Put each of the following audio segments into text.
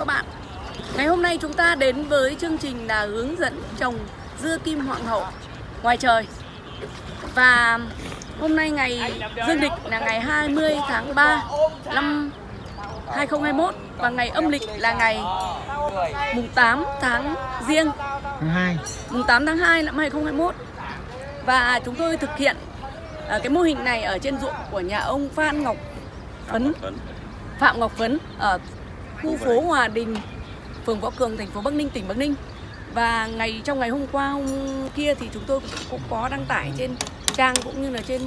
các bạn. Ngày hôm nay chúng ta đến với chương trình là hướng dẫn trồng dưa kim hoàng hậu ngoài trời. Và hôm nay ngày dương lịch là ngày 20 tháng 3 năm 2021 Và ngày âm lịch là ngày mùng 8 tháng riêng. Tháng 2 mùng 8 tháng 2 năm 2021 Và chúng tôi thực hiện à, cái mô hình này ở trên ruộng của nhà ông Phan Ngọc Phấn. Phạm Ngọc Phấn ở khu phố Hòa Đình, phường Võ Cường, thành phố Bắc Ninh, tỉnh Bắc Ninh. Và ngày trong ngày hôm qua hôm kia thì chúng tôi cũng có đăng tải trên trang cũng như là trên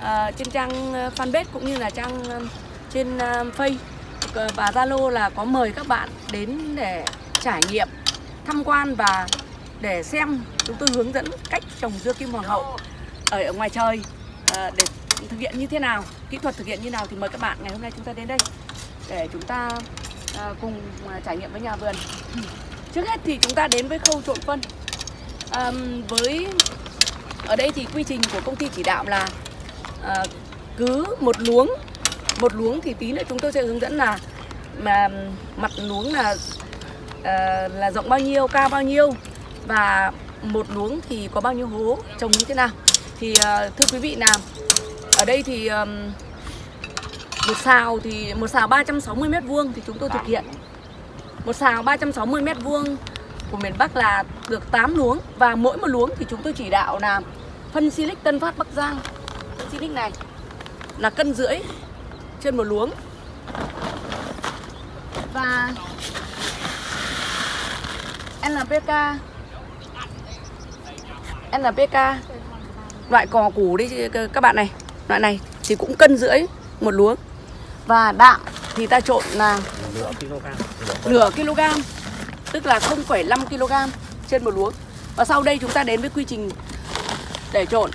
à, trên trang ờ, fanpage cũng như là trang ờ, trên uh, Face. Ờ, và Zalo là có mời các bạn đến để trải nghiệm, tham quan và để xem. Chúng tôi hướng dẫn cách trồng dưa kim hoàng hậu ở, ở ngoài trời ờ, để thực hiện như thế nào, kỹ thuật thực hiện như nào. Thì mời các bạn ngày hôm nay chúng ta đến đây để chúng ta Ờ, cùng ờ, trải nghiệm với nhà vườn. Trước hết thì chúng ta đến với khâu trộn phân. à, với ở đây thì quy trình của công ty chỉ đạo là à, cứ một luống một luống thì tí nữa chúng tôi sẽ hướng dẫn là mà mặt luống là à, là rộng bao nhiêu cao bao nhiêu và một luống thì có bao nhiêu hố trồng như thế nào thì à, thưa quý vị nào ở đây thì à, một xào thì, một xào 360 mét vuông thì chúng tôi thực hiện. Một xào 360 mét vuông của miền Bắc là được 8 luống và mỗi một luống thì chúng tôi chỉ đạo là phân silic Tân Phát Bắc Giang. Phân silic này là cân rưỡi trên một luống. Và NPK NPK loại cò củ đi, các bạn này, loại này thì cũng cân rưỡi một luống và đạm thì ta trộn là nửa kg. Tức là 0,5 kg trên một luống và sau đây chúng ta đến với quy trình để trộn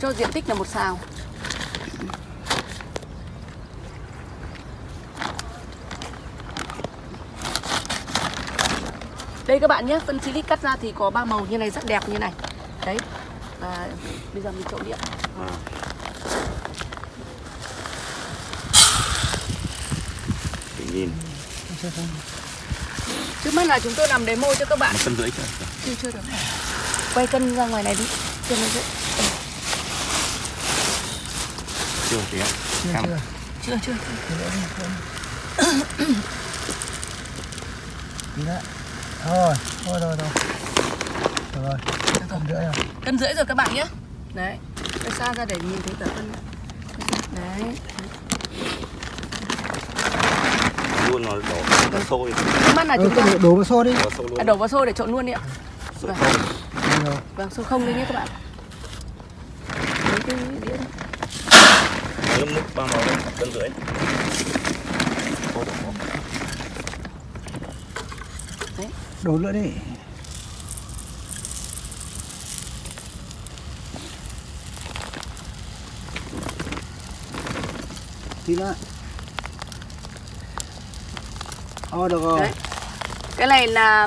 cho diện tích là một xào. Đây các bạn nhé phân silic cắt ra thì có ba màu như này rất đẹp như này. Đấy và bây giờ mình trộn điện Tự à. Nhìn. Trước mắt là chúng tôi làm demo cho các bạn. Một cân rưỡi chưa? chưa chưa được. Quay cân ra ngoài này đi. Chưa nó dễ Chưa thì ạ. Chưa chưa. Chưa chưa. Nữa Thôi Thôi rồi rồi Rồi rồi. Cân rưỡi rồi. Cân rưỡi rồi các bạn nhé. Đấy quay xa ra để nhìn thấy cả cân. Đấy Luôn nó đổ sôi. trước mắt là Ừ, chúng tôi đổ- đổ vào xô đi Đổ sôi luôn. à, đổ vào xô để trộn luôn đi ạ Vâng. không. Vâng xô không đi nhé các bạn lấy cái đĩa. Nước ba màu đấy, cân rưỡi. Đổ nữa đi Tí nữa Ờ được rồi Đấy. cái này là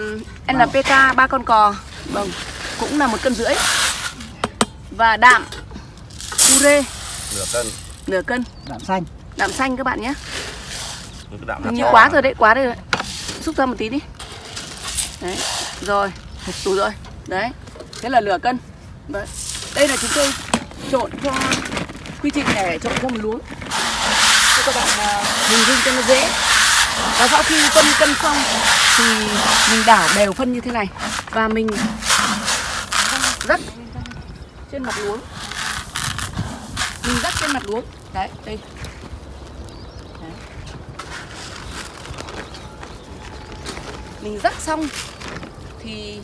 NPK ba con cò vâng cũng là một cân rưỡi và đạm ure Nửa cân. nửa cân Đạm xanh đạm xanh các bạn nhé Cái đạm Hình như quá rồi đấy, quá rồi đấy. Xúc ra một tí đi. Đấy, rồi, đủ rồi. Đấy, thế là nửa cân. Đấy. Đây là chúng tôi trộn cho quy trình để trộn cho một luống. Cho các bạn à, hình dung cho nó dễ. Và sau khi phân cân xong thì mình đảo đều phân như thế này và mình rắc trên mặt luống. Mình rắc trên mặt luống. Đấy, đây. Đấy. mình rắc xong thì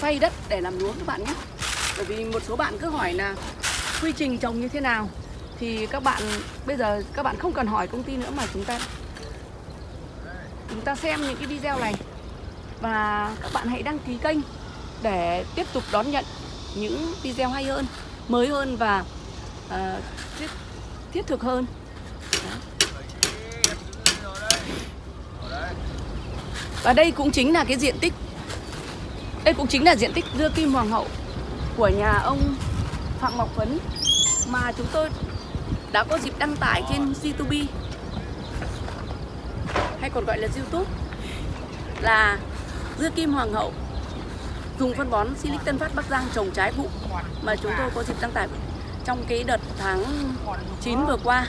phay đất để làm luống các bạn nhé bởi vì một số bạn cứ hỏi là quy trình trồng như thế nào thì các bạn bây giờ các bạn không cần hỏi công ty nữa mà chúng ta chúng ta xem những cái video này. Và các bạn hãy đăng ký kênh để tiếp tục đón nhận những video hay hơn mới hơn và uh, thiết, thiết thực hơn. Và đây cũng chính là cái diện tích Đây cũng chính là diện tích dưa kim hoàng hậu Của nhà ông Phạm Ngọc Phấn Mà chúng tôi đã có dịp đăng tải trên C2B hay còn gọi là Youtube là dưa kim hoàng hậu dùng phân bón Silic Tân Phát Bắc Giang trồng trái vụ mà chúng tôi có dịp đăng tải trong cái đợt tháng 9 vừa qua.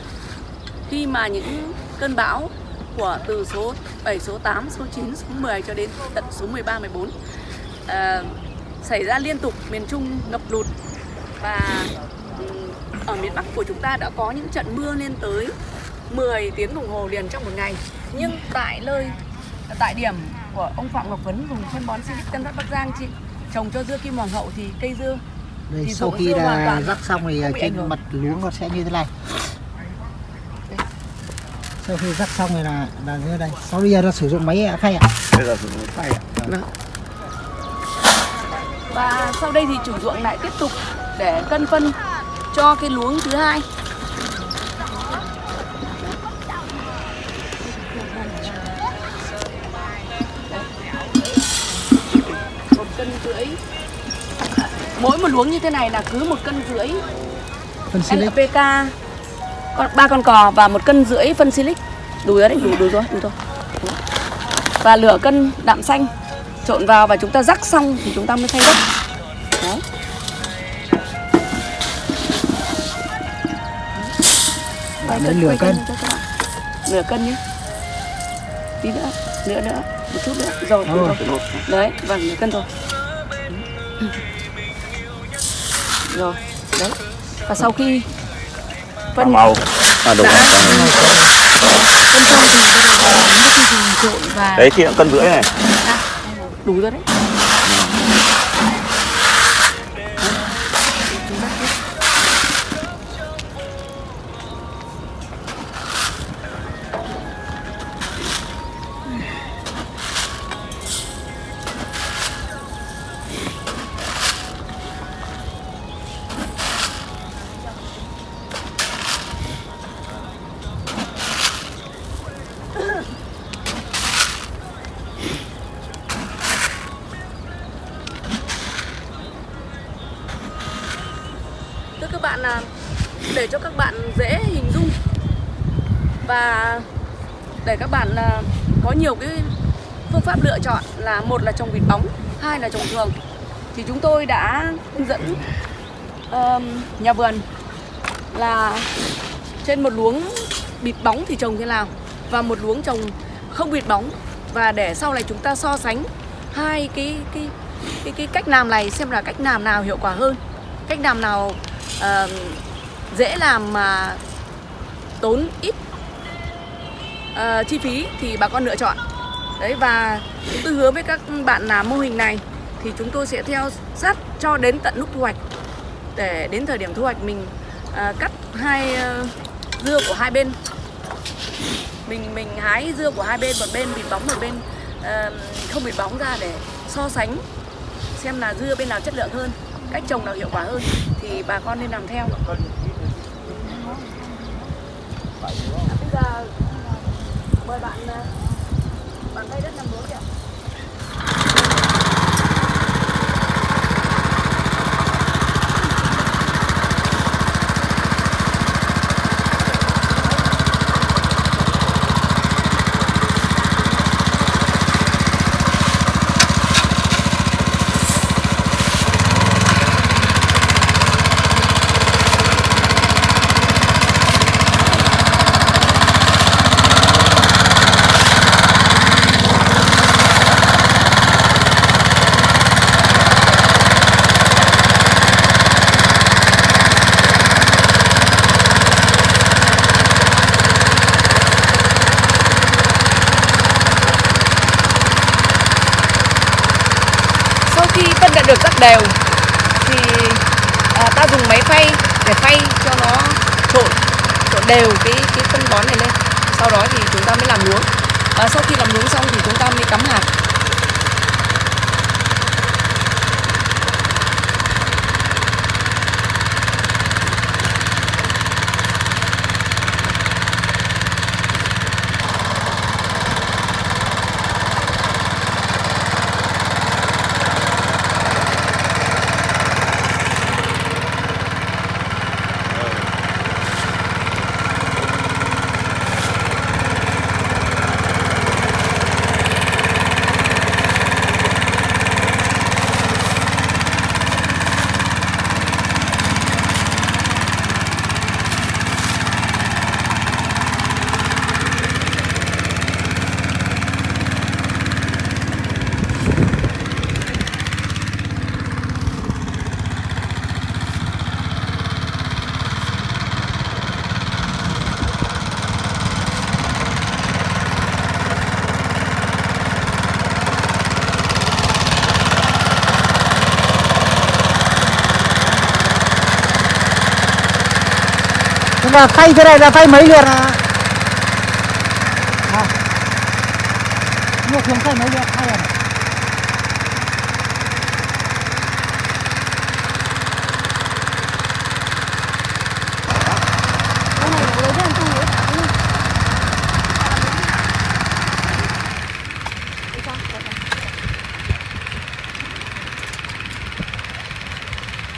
Khi mà những cơn bão của từ số 7, số 8, số 9, số 10 cho đến tận số 13, 14 à, xảy ra liên tục miền Trung ngập lụt. Và ở miền Bắc của chúng ta đã có những trận mưa lên tới 10 tiếng đồng hồ liền trong một ngày nhưng tại nơi tại điểm của ông Phạm Ngọc Vấn dùng phân bón Silic Tân Phát Bắc Giang chị trồng cho dưa kim hoàng hậu thì cây dưa Đây, Thì sau khi toàn rắc xong thì trên mặt luống nó sẽ như thế này. Sau khi rắc xong thì là là như này sau bây giờ nó sử dụng máy khay ạ. Bây giờ sử dụng tay ạ. Vâng. Và sau đây thì chủ ruộng lại tiếp tục để cân phân cho cái luống thứ hai. Mỗi một luống như thế này là cứ một cân rưỡi. Phân silic NPK con ba con cò và một cân rưỡi phân silic đủ rồi đấy đủ đủ rồi đủ rồi. Và lửa cân đạm xanh trộn vào và chúng ta rắc xong thì chúng ta mới thay đất. Đấy. Bạn đến quay cân. Nửa cân nhé. Tí nữa nữa nữa một chút nữa. Rồi, Rồi. rồi. đấy vâng nửa cân rồi rồi. Đấy. Và sau khi phân màu à đúng Đã. rồi phân xong thì bắt đầu vào đến cái dùng trộn và đấy khi cân rưỡi này. À, đủ rồi đấy cho các bạn dễ hình dung. Và để các bạn là có nhiều cái phương pháp lựa chọn là một là trồng vịt bóng, hai là trồng thường thì chúng tôi đã hướng dẫn ờm, nhà vườn là trên một luống bịt bóng thì trồng thế nào và một luống trồng không bịt bóng. Và để sau này chúng ta so sánh hai cái cái cái cái cách làm này xem là cách làm nào hiệu quả hơn cách làm nào uh, dễ làm mà tốn ít uh, chi phí thì bà con lựa chọn. Đấy và chúng tôi hứa với các bạn làm mô hình này thì chúng tôi sẽ theo sát cho đến tận lúc thu hoạch. Để đến thời điểm thu hoạch mình uh, cắt hai uh, dưa của hai bên. Mình mình hái dưa của hai bên một bên bị bóng một bên uh, không bị bóng ra để so sánh xem là dưa bên nào chất lượng hơn cách trồng nào hiệu quả hơn thì bà con nên làm theo bây giờ ừ, mời bạn ờ, bạn tay đất làm lúa kìa sau khi phân đã được rắc đều thì à, ta dùng máy phay để phay cho nó trộn trộn đều cái cái phân bón này lên. Sau đó thì chúng ta mới làm luống. Và sau khi làm luống xong thì chúng ta mới cắm hạt. Và phay thế này là phay mấy lượt à? à. Mà thường phay mấy lượt lần à?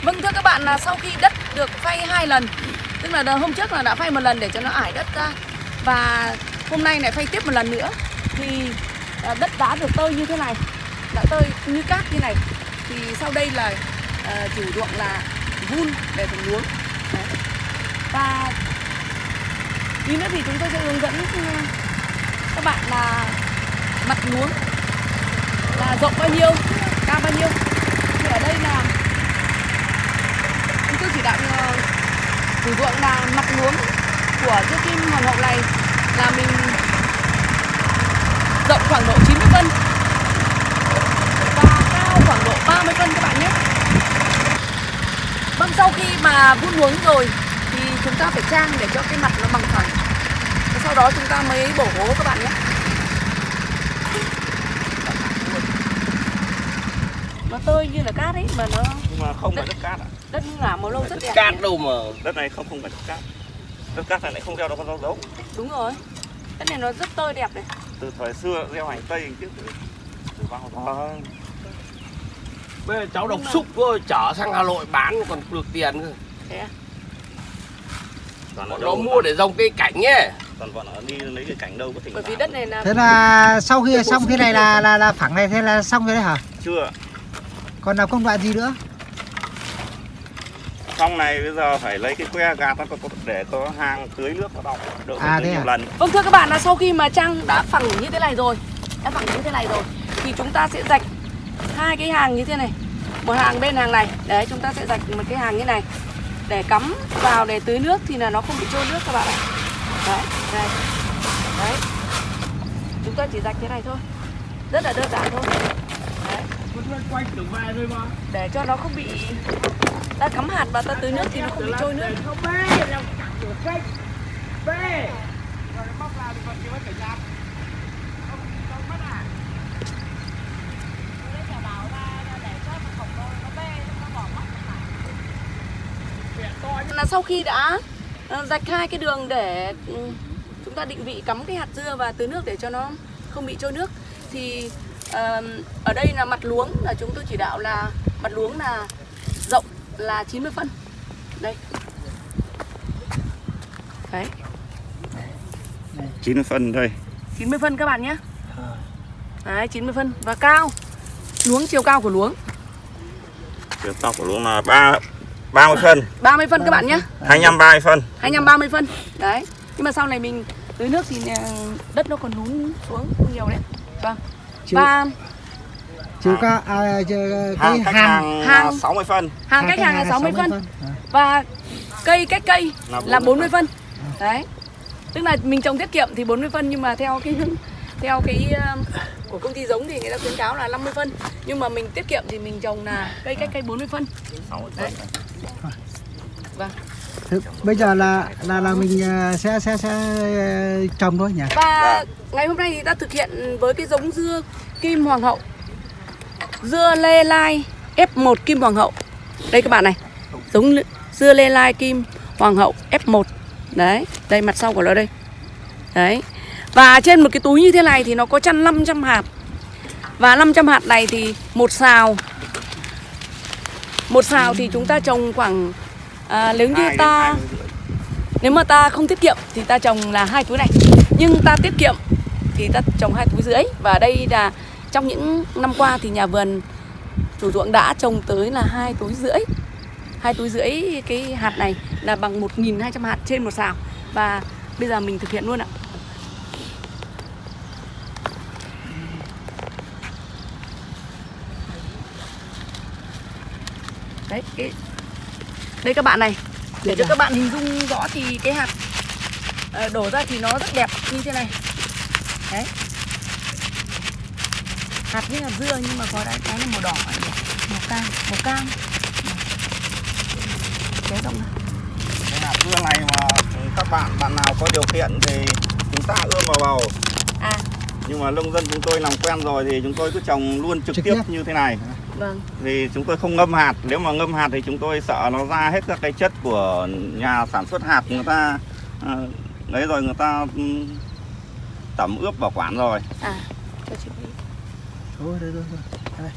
Vâng thưa các bạn là sau khi đất được phay hai lần Tức là hôm trước là đã phay một lần để cho nó ải đất ra. Và hôm nay lại phay tiếp một lần nữa. Thì à, đất đá được tơi như thế này Đã tơi như cát như này. Thì sau đây là uh, chủ ruộng là vun để trồng luống. Và tí nữa thì chúng tôi sẽ hướng dẫn ừ, các bạn là mặt luống là rộng bao nhiêu cao bao nhiêu. Thì ở đây là chúng tôi chỉ đạo ờ, sử dụng ruộng là mặt luống của chiếc kim hoàng hậu này là mình rộng khoảng độ 90 cân và cao khoảng độ 30 cân các bạn nhé. Vâng sau khi mà vun luống rồi thì chúng ta phải trang để cho cái mặt nó bằng phẳng. Và sau đó chúng ta mới bổ hố các bạn nhé. Nó tơi như là cát ấy, mà nó nhưng mà không phải đất cát ạ đất ngả màu lâu rất đẹp cát đâu mà. Đất này không không phải đất cát. Đất cát này lại không gieo được con rau dấu đúng rồi. Đất này nó rất tơi đẹp này. Từ thời xưa gieo hành tây trước từ, bao giờ bây giờ cháu đọc xúc thôi chở sang Hà Nội bán còn được tiền cơ. Thế à? bọn nó mua để dòng cây cảnh nhé. Toàn bọn nó đi lấy cái cảnh đâu có thỉnh bởi vì đất này là Thế là sau khi xong thế này là là là phẳng này thế là xong rồi đấy hả? chưa. Còn làm công đoạn gì nữa? Xong này bây giờ phải lấy cái que gạt nó để có hang tưới nước vào đọng đỡ phải À, thế nhiều à? lần. Vâng thưa các bạn là sau khi mà trang đã phẳng như thế này rồi Đã phẳng như thế này rồi Thì chúng ta sẽ rạch hai cái hàng như thế này. Một hàng bên hàng này Đấy chúng ta sẽ rạch một cái hàng như này. Để cắm vào để tưới nước thì là nó không bị trôi nước các bạn ạ. Đấy, đây. Đấy. Chúng ta chỉ rạch thế này thôi. Rất là đơn giản thôi. Đấy. Để cho nó không bị ta cắm hạt và ta tưới nước thì nó không bị trôi nước là sau khi đã ờ, rạch hai cái đường để ừ, chúng ta định vị cắm cái hạt dưa và tưới nước để cho nó không bị trôi nước, thì ở đây là mặt luống là chúng tôi chỉ đạo là mặt luống là rộng là 90 phân. Đây. Đấy. 90 phân đây 90 phân các bạn nhé. Đấy 90 phân. Và cao. Luống chiều cao của luống. Chiều cao của luống là ba 30 phân. 30 phân các bạn nhé. 25 30 phân. 25 30 phân. Đấy. Nhưng mà sau này mình tưới nước thì ờ, đất nó còn lún xuống nhiều đấy. Vâng. Chiều, và chiều cao à, cái hàng hàng hàng, hàng- là 60 phân. Hàng cách hàng là 60 phân. và cây cách cây Là là 40 40 phân. đấy. Tức là mình trồng tiết kiệm thì 40 phân nhưng mà theo cái theo cái ờ, của công ty giống thì người ta khuyến cáo là 50 phân. Nhưng mà mình tiết kiệm thì mình trồng là cây cách cây 40 phân. 60 Đấy. phân vâng. Thế bây giờ là là là mình ờ, sẽ sẽ sẽ ờ, trồng thôi nhỉ? Và ngày hôm nay thì ta thực hiện với cái giống dưa kim hoàng hậu Dưa lê lai F1 kim hoàng hậu. Đây các bạn này Giống dưa lê lai kim hoàng hậu F1 Đấy, đây mặt sau của nó đây. Đấy Và trên một cái túi như thế này thì nó có chăn 500 hạt. Và 500 hạt này thì một xào. Một xào thì chúng ta trồng khoảng à, Nếu như ta nếu mà ta không tiết kiệm thì ta trồng là hai túi này. Nhưng ta tiết kiệm thì ta trồng hai túi rưỡi. Và đây là trong những năm qua thì nhà vườn chủ ruộng đã trồng tới là hai túi rưỡi. Hai túi rưỡi cái hạt này là bằng 1.200 hạt trên một xào. Và bây giờ mình thực hiện luôn ạ. Đấy cái đây các bạn này. Để cho các bạn hình dung rõ thì cái hạt ờ, đổ ra thì nó rất đẹp như thế này. Đấy hạt như là dưa nhưng mà có đấy cái là màu đỏ này, màu cam màu cam. Cái rộng này cái hạt dưa này mà bạn bạn nào có điều kiện thì chúng ta ươm vào bầu. À, nhưng mà nông dân chúng tôi làm quen rồi thì chúng tôi cứ trồng luôn trực, Trực tiếp tiếp. như thế này. Vâng. vì chúng tôi không ngâm hạt. Nếu mà ngâm hạt thì chúng tôi sợ nó ra hết các cái chất của nhà sản xuất hạt. Người ta à, đấy rồi người ta tẩm ướp bảo quản rồi. À, cho chị đi. Thôi, đây, thôi đây.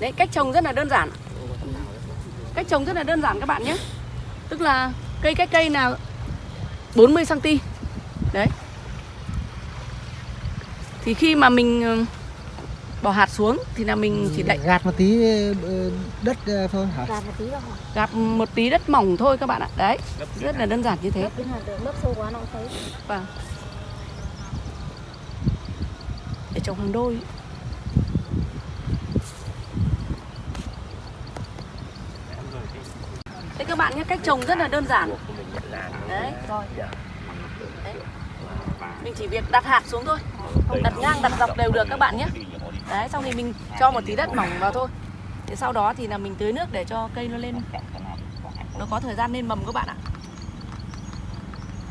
Đấy, cách trồng rất là đơn giản. Cách trồng rất là đơn giản các bạn nhé. Tức là cây cách cây là 40 cm. Đấy. Thì khi mà mình ờ, bỏ hạt xuống thì là mình chỉ đậy gạt một tí ờ, đất ờ, thôi hả? Gạt một tí hả? gạt một tí đất mỏng thôi các bạn ạ. Đấy, rất là đơn giản như thế. Lớp sâu quá nó không thấy. Vâng. Để trồng hàng đôi. Thế các bạn nhé, cách trồng rất là đơn giản. Đấy, rồi. Đấy. Mình chỉ việc đặt hạt xuống thôi. Đặt ngang, đặt dọc đều được các bạn nhé. Đấy, xong thì mình cho một tí đất mỏng vào thôi. Thế sau đó thì là mình tưới nước để cho cây nó lên nó có thời gian lên mầm các bạn ạ.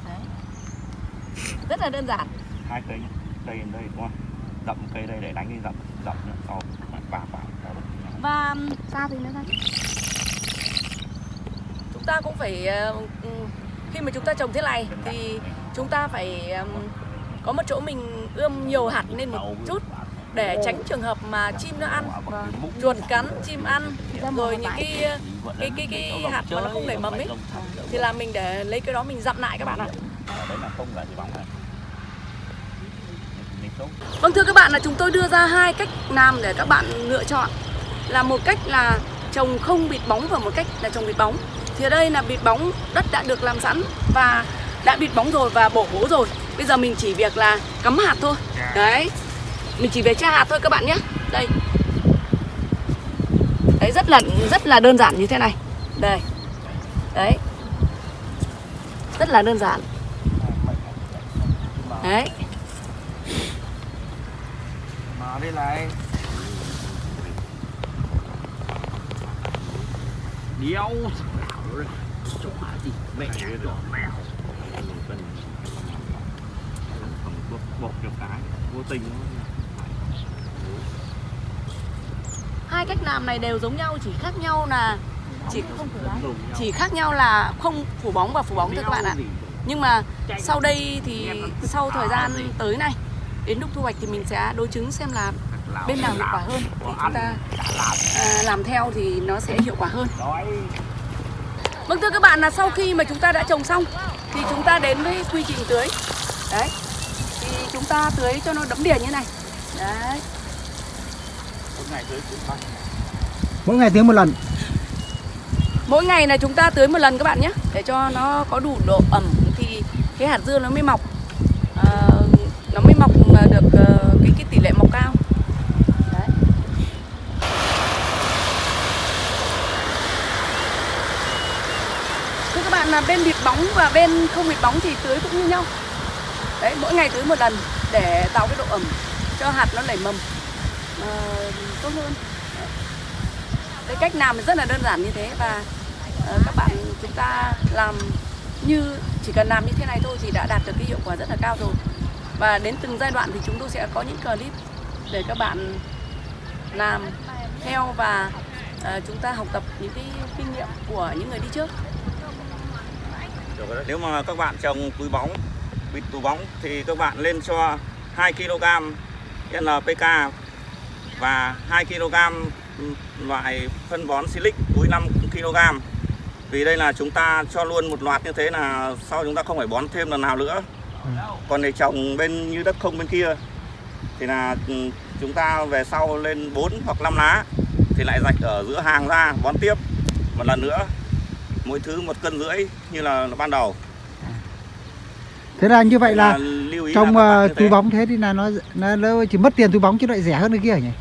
Đấy. Rất là đơn giản. hai cây nhá. đây đây đúng không dậm cây đây để đánh cái dậm dậm nhá. sau bà bà Và sao thì nữa thôi Chúng ta cũng phải ờ, Khi mà chúng ta trồng thế này Thì chúng ta phải Có một chỗ mình ươm nhiều hạt lên một chút để tránh trường hợp mà chim nó ăn. Chuột cắn, chim ăn Rồi những cái cái cái cái hạt mà nó không nảy mầm ấy Thì là mình để lấy cái đó mình dặm lại các bạn ạ. Vâng thưa các bạn là chúng tôi đưa ra hai cách làm để các bạn lựa chọn. Là một cách là trồng không bịt bóng và một cách là trồng bịt bóng. Thì ở đây là bịt bóng đất đã được làm sẵn và đã bịt bóng rồi và bổ bố rồi. Bây giờ mình chỉ việc là cắm hạt thôi. Đấy. Mình chỉ việc tra hạt thôi các bạn nhé Đây Đấy rất là rất là đơn giản như thế này Đây Đấy Rất là đơn giản Đấy Mà đây này. Đéo mẹ rồi mèo. bột cho cái vô tình nó hai cách làm này đều giống nhau chỉ khác nhau là chỉ chỉ khác nhau là không phủ bóng và phủ bóng thôi các bạn ạ. Nhưng mà sau đây thì sau thời gian tới này đến lúc thu hoạch thì mình sẽ đối chứng xem là bên nào hiệu quả hơn thì chúng ta à, làm theo thì nó sẽ hiệu quả hơn. Vâng thưa các bạn là sau khi mà chúng ta đã trồng xong thì chúng ta đến với quy trình tưới. Đấy thì chúng ta tưới cho nó đẫm đìa như này. Đấy ngày tới cũng thôi Mỗi ngày tưới một lần. Mỗi ngày là chúng ta tưới một lần các bạn nhé Để cho nó có đủ độ ẩm Thì cái hạt dưa nó mới mọc. Ờ, Nó mới mọc được ờ, cái, cái tỷ lệ mọc cao. Đấy. Thưa các bạn là bên bịt bóng và bên không bịt bóng thì tưới cũng như nhau. Đấy, mỗi ngày tưới một lần để tạo cái độ ẩm cho hạt nó nảy mầm ờ, tốt hơn. Cái cách làm rất là đơn giản như thế và ờ, các bạn chúng ta làm như chỉ cần làm như thế này thôi thì đã đạt được cái hiệu quả rất là cao rồi. Và đến từng giai đoạn thì chúng tôi sẽ có những clip để các bạn làm theo và uh, chúng ta học tập những cái kinh nghiệm của những người đi trước. Nếu mà các bạn trồng túi bóng bịt túi bóng thì các bạn lên cho 2 kg NPK và 2 kg loại phân bón silic túi 5 kg. Vì đây là chúng ta cho luôn một loạt như thế là sau chúng ta không phải bón thêm lần nào nữa. Còn để trồng bên như đất không bên kia thì là ừ, chúng ta về sau lên 4 hoặc 5 lá thì lại rạch ở giữa hàng ra bón tiếp một lần nữa. Mỗi thứ một cân rưỡi như là ban đầu. Thế là như vậy là trong là bạn ờ, túi bóng thế thì là nó, nó nó chỉ mất tiền túi bóng chứ lại rẻ hơn cái kia nhỉ?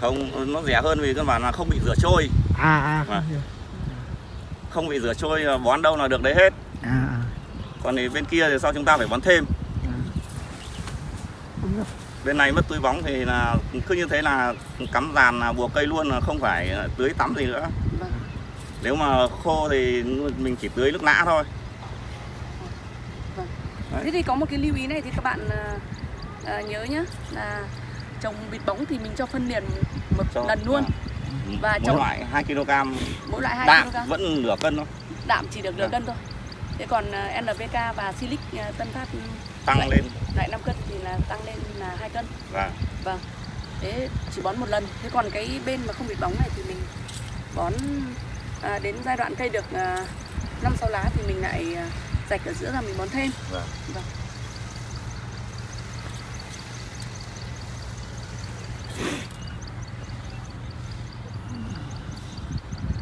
Không nó rẻ hơn vì căn bản là không bị rửa trôi. À à. Vâng. không bị rửa trôi là bón đâu là được đấy hết. À, à. còn thì bên kia thì sau chúng ta phải bón thêm. Bên này mất túi bóng thì là cứ như thế là cắm dàn là buộc cây luôn là không phải tưới tắm gì nữa. Vâng. nếu mà khô thì mình chỉ tưới lúc nã thôi. Thế thì có một cái lưu ý này thì các bạn à, à, nhớ nhá là trồng vịt bóng thì mình cho phân liền một Cho- lần luôn. Và mỗi trồng- loại 2 kg. Mỗi loại 2 đạm kg. vẫn nửa cân thôi. Đạm chỉ được nửa Vâng. cân thôi. Thế còn à, NPK và Silic à, Tân Phát tăng Vậy. lên. loại 5 cân thì là tăng lên là 2 cân. Và vâng. Thế chỉ bón một lần. Thế còn cái bên mà không bị bóng này thì mình bón à, đến giai đoạn cây được à, năm sáu lá thì mình lại à, rạch ở giữa ra mình bón thêm. Vâng. vâng.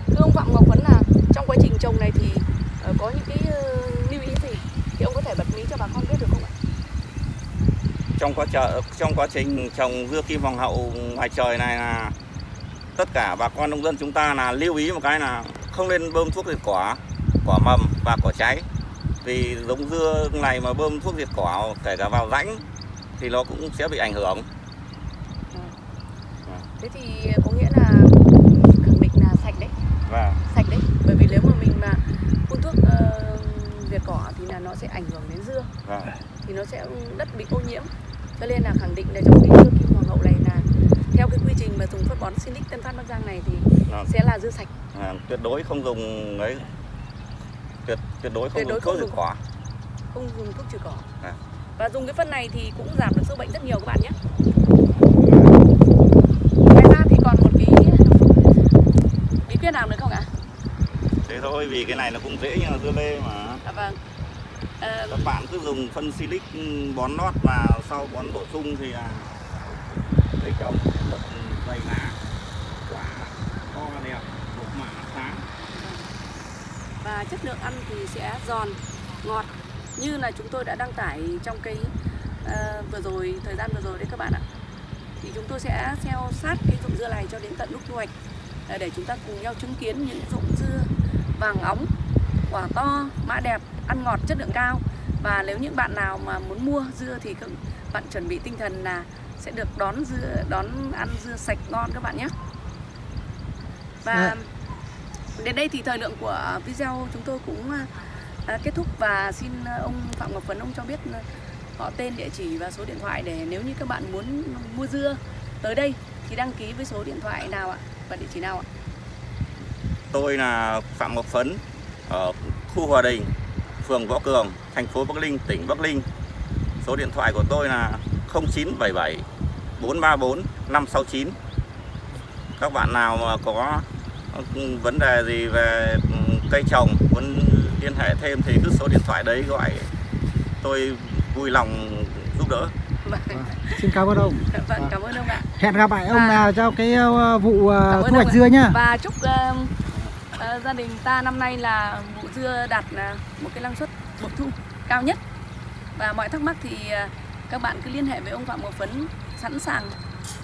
Thưa ông Phạm Ngọc Vấn là trong quá trình trồng này thì ờ, có những cái ờ, lưu ý gì thì ông có thể bật mí cho bà con biết được không ạ? trong quá trời trong quá trình trồng dưa kim hoàng hậu ngoài trời này là tất cả bà con nông dân chúng ta là lưu ý một cái là không nên bơm thuốc diệt cỏ cỏ mầm và cỏ cháy. Vì giống dưa này mà bơm thuốc diệt cỏ kể cả vào rãnh thì nó cũng sẽ bị ảnh hưởng. Thế thì có nghĩa là khẳng định là sạch đấy, và sạch đấy. Bởi vì nếu mà mình mà phun thuốc ờ, diệt cỏ thì là nó sẽ ảnh hưởng đến dưa, và thì nó sẽ đất bị ô nhiễm. Cho nên là khẳng định là trong cái dưa kim hoàng hậu này là theo cái quy trình mà dùng phân bón Sinic Tân Phát Bắc Giang này thì Vâng. sẽ là dưa sạch. à, tuyệt đối không dùng ấy tuyệt tuyệt đối không Tuyệt đối dùng thuốc dùng. cỏ không dùng thuốc trừ cỏ. À. Và dùng cái phân này thì cũng giảm được sâu bệnh rất nhiều các bạn nhé. Ngoài ra thì còn một cái bí quyết nào nữa không ạ? thế thôi vì cái này nó cũng dễ như là dưa lê mà. À, vâng. Ờ, các bạn cứ dùng phân silic bón nót và sau bón bổ sung thì là cây trồng rất dày lá quả to đẹp một mã sáng. Và chất lượng ăn thì sẽ giòn ngọt như là chúng tôi đã đăng tải trong cái ờ, vừa rồi thời gian vừa rồi đấy các bạn ạ. Thì chúng tôi sẽ theo sát cái ruộng dưa này cho đến tận lúc thu hoạch ờ, để chúng ta cùng nhau chứng kiến những ruộng dưa vàng óng quả to mã đẹp ăn ngọt chất lượng cao. Và nếu những bạn nào mà muốn mua dưa thì các bạn chuẩn bị tinh thần là sẽ được đón dưa đón ăn dưa sạch ngon các bạn nhé. Và Dạ. đến đây thì thời lượng của video chúng tôi cũng à, kết thúc. Và xin à, ông Phạm Ngọc Vấn ông cho biết à, họ tên địa chỉ và số điện thoại để nếu như các bạn muốn mua dưa tới đây thì đăng ký với số điện thoại nào ạ? Và địa chỉ nào ạ tôi là phạm ngọc phấn ở khu hòa đình phường võ cường thành phố bắc ninh tỉnh bắc ninh số điện thoại của tôi là 0977 434 569 các bạn nào mà có vấn đề gì về cây trồng muốn liên hệ thêm thì cứ số điện thoại đấy gọi tôi vui lòng giúp đỡ vâng, Xin cảm ơn ông. vâng cảm ơn ông ạ Hẹn gặp lại ông À. nào cho cái ờ, vụ ờ, thu hoạch dưa nhá. và chúc ờ, Ờ, gia đình ta năm nay là vụ dưa đạt ờ, một cái năng suất bội thu cao nhất. Và mọi thắc mắc thì ờ, các bạn cứ liên hệ với ông Phạm Ngọc Phấn sẵn sàng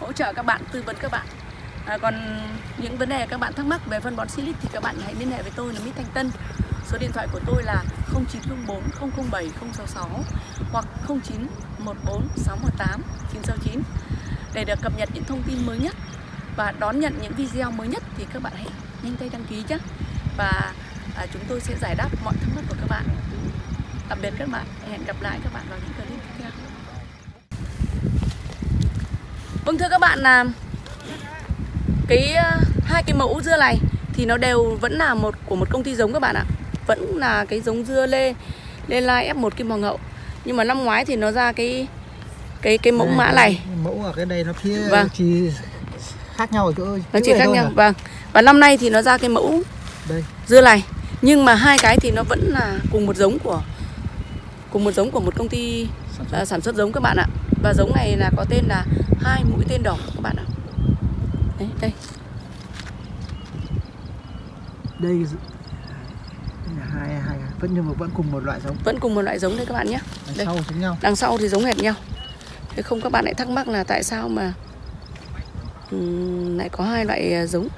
hỗ trợ các bạn tư vấn các bạn. À, còn những vấn đề các bạn thắc mắc về phân bón Silic thì các bạn hãy liên hệ với tôi là Mỹ Thanh Tân. Số điện thoại của tôi là 0904 007 066 hoặc 0914 618 969 để được cập nhật những thông tin mới nhất và đón nhận những video mới nhất thì các bạn hãy nhanh tay đăng ký nhé và à, chúng tôi sẽ giải đáp mọi thắc mắc của các bạn. Tạm biệt các bạn. Hẹn gặp lại các bạn vào những clip tiếp theo. Vâng thưa các bạn là cái à, hai cái mẫu dưa này thì nó đều vẫn là một của một công ty giống các bạn ạ. Vẫn là cái giống dưa lê lê lai F1 kim hoàng hậu. Nhưng mà năm ngoái thì nó ra cái cái cái mẫu mã này. Mẫu ở cái đây nó phía Vâng. chỉ khác nhau ở chỗ nó chỉ khác nhau mà. vâng và năm nay thì nó ra cái mẫu Đây. dưa này nhưng mà hai cái thì nó vẫn là cùng một giống của cùng một giống của một công ty à, sản xuất giống các bạn ạ và giống này là có tên là hai mũi tên đỏ các bạn ạ đấy đây Đây là hai hai vẫn nhưng mà vẫn cùng một loại giống. vẫn cùng một loại giống đây các bạn nhé Đằng Đây. sau giống nhau. đằng sau thì giống hệt nhau thế không các bạn lại thắc mắc là tại sao mà lại có hai loại ờ, giống.